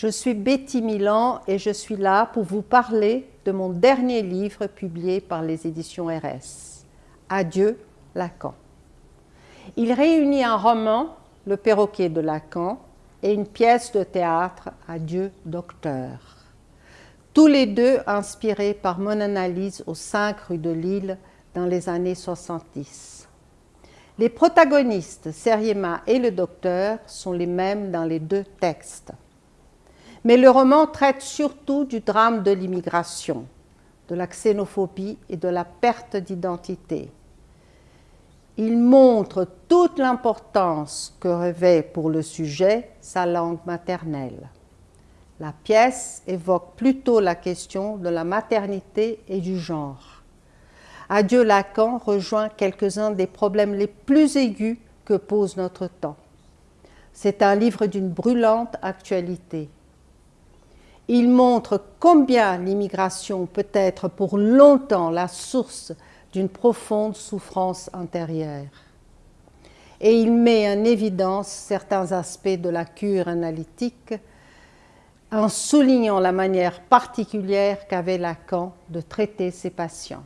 Je suis Betty Milan et je suis là pour vous parler de mon dernier livre publié par les éditions RS, Adieu Lacan. Il réunit un roman, Le perroquet de Lacan, et une pièce de théâtre, Adieu Docteur. Tous les deux inspirés par mon analyse aux 5 rues de Lille dans les années 70. Les protagonistes, Seriema et le docteur, sont les mêmes dans les deux textes. Mais le roman traite surtout du drame de l'immigration, de la xénophobie et de la perte d'identité. Il montre toute l'importance que revêt pour le sujet sa langue maternelle. La pièce évoque plutôt la question de la maternité et du genre. Adieu Lacan rejoint quelques-uns des problèmes les plus aigus que pose notre temps. C'est un livre d'une brûlante actualité. Il montre combien l'immigration peut être pour longtemps la source d'une profonde souffrance intérieure. Et il met en évidence certains aspects de la cure analytique en soulignant la manière particulière qu'avait Lacan de traiter ses patients.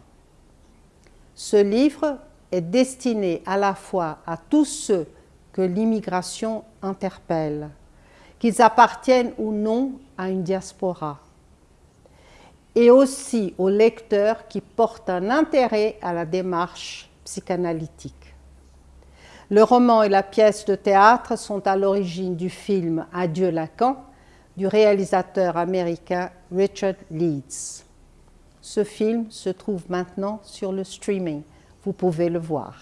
Ce livre est destiné à la fois à tous ceux que l'immigration interpelle, qu'ils appartiennent ou non à une diaspora, et aussi aux lecteurs qui portent un intérêt à la démarche psychanalytique. Le roman et la pièce de théâtre sont à l'origine du film Adieu Lacan du réalisateur américain Richard Leeds. Ce film se trouve maintenant sur le streaming. Vous pouvez le voir.